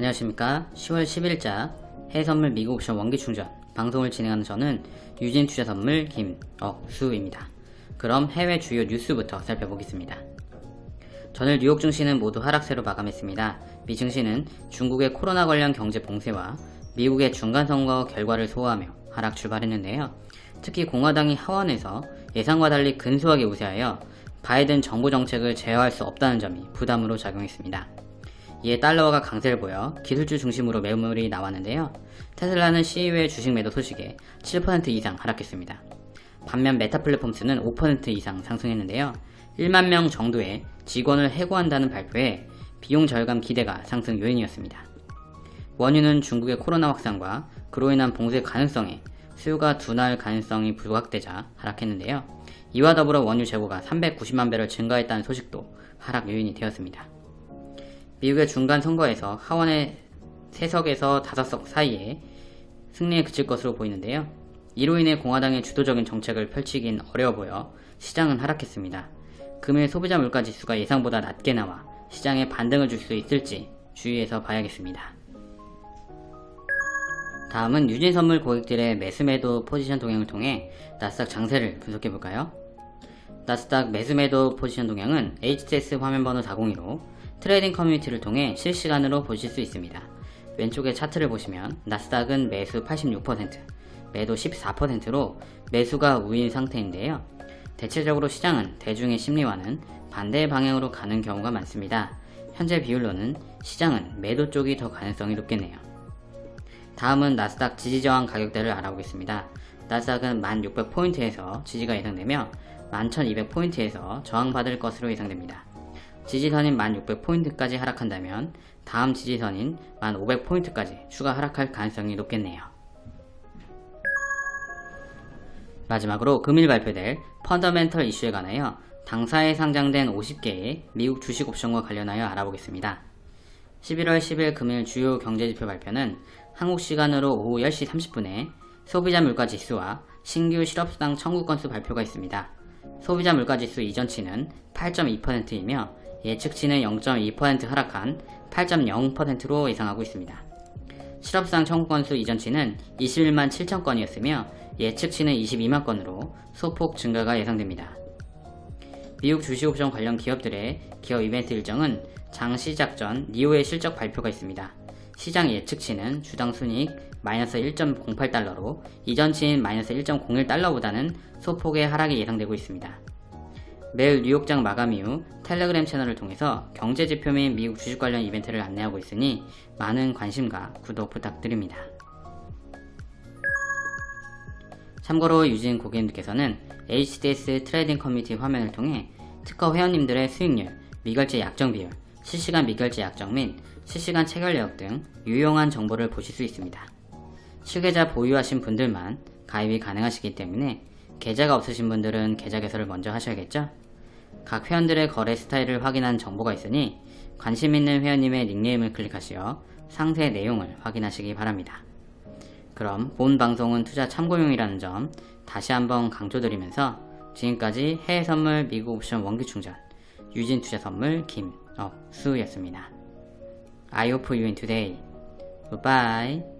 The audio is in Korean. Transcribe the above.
안녕하십니까? 10월 10일자 해외선물 미국 옵션 원기충전. 방송을 진행하는 저는 유진투자선물 김억수입니다. 그럼 해외 주요 뉴스부터 살펴보겠습니다. 전일 뉴욕 증시는 모두 하락세로 마감했습니다. 미 증시는 중국의 코로나 관련 경제 봉쇄와 미국의 중간선거 결과를 소화하며 하락 출발했는데요. 특히 공화당이 하원에서 예상과 달리 근소하게 우세하여 바이든 정부 정책을 제어할 수 없다는 점이 부담으로 작용했습니다. 이에 달러화가 강세를 보여 기술주 중심으로 매물이 나왔는데요. 테슬라는 CEO의 주식 매도 소식에 7% 이상 하락했습니다. 반면 메타 플랫폼스는 5% 이상 상승했는데요. 1만 명 정도의 직원을 해고한다는 발표에 비용 절감 기대가 상승 요인이었습니다. 원유는 중국의 코로나 확산과 그로 인한 봉쇄 가능성에 수요가 둔화할 가능성이 부각되자 하락했는데요. 이와 더불어 원유 재고가 390만 배럴 증가했다는 소식도 하락 요인이 되었습니다. 미국의 중간 선거에서 하원의 3석에서 5석 사이에 승리에 그칠 것으로 보이는데요. 이로 인해 공화당의 주도적인 정책을 펼치긴 어려워 보여 시장은 하락했습니다. 금일 소비자 물가 지수가 예상보다 낮게 나와 시장에 반등을 줄 수 있을지 주의해서 봐야겠습니다. 다음은 유진 선물 고객들의 매수매도 포지션 동향을 통해 나스닥 장세를 분석해볼까요? 나스닥 매수매도 포지션 동향은 HTS 화면번호 402로 trading community를 통해 실시간으로 보실 수 있습니다. 왼쪽에 차트를 보시면 나스닥은 매수 86%, 매도 14%로 매수가 우위인 상태인데요. 대체적으로 시장은 대중의 심리와는 반대 방향으로 가는 경우가 많습니다. 현재 비율로는 시장은 매도 쪽이 더 가능성이 높겠네요. 다음은 나스닥 지지저항 가격대를 알아보겠습니다. 나스닥은 1600포인트에서 지지가 예상되며 11200포인트에서 저항받을 것으로 예상됩니다. 지지선인 1600포인트까지 하락한다면 다음 지지선인 1500포인트까지 추가 하락할 가능성이 높겠네요. 마지막으로 금일 발표될 펀더멘털 이슈에 관하여 당사에 상장된 50개의 미국 주식 옵션과 관련하여 알아보겠습니다. 11월 10일 금일 주요 경제지표 발표는 한국 시간으로 오후 10시 30분에 소비자 물가지수와 신규 실업수당 청구 건수 발표가 있습니다. 소비자 물가지수 이전치는 8.2%이며 예측치는 0.2% 하락한 8.0%로 예상하고 있습니다. 실업상 청구 건수 이전치는 21만 7천 건이었으며 예측치는 22만 건으로 소폭 증가가 예상됩니다. 미국 주식옵션 관련 기업들의 기업 이벤트 일정은 장 시작 전 니오의 실적 발표가 있습니다. 시장 예측치는 주당 순이익 마이너스 1.08달러로 이전치인 마이너스 1.01달러보다는 소폭의 하락이 예상되고 있습니다. 매일 뉴욕장 마감 이후 텔레그램 채널을 통해서 경제지표 및 미국 주식 관련 이벤트를 안내하고 있으니 많은 관심과 구독 부탁드립니다. 참고로 유진 고객님들께서는 HTS trading community 화면을 통해 특허 회원님들의 수익률, 미결제 약정 비율, 실시간 미결제 약정 및 실시간 체결 내역 등 유용한 정보를 보실 수 있습니다. 실계좌 보유하신 분들만 가입이 가능하시기 때문에 계좌가 없으신 분들은 계좌 개설을 먼저 하셔야겠죠? 각 회원들의 거래 스타일을 확인한 정보가 있으니 관심 있는 회원님의 닉네임을 클릭하시어 상세 내용을 확인하시기 바랍니다. 그럼 본 방송은 투자 참고용이라는 점 다시 한번 강조드리면서 지금까지 해외 선물 미국 옵션 원기 충전 유진 투자 선물 김 억수였습니다. I hope you in today. Goodbye.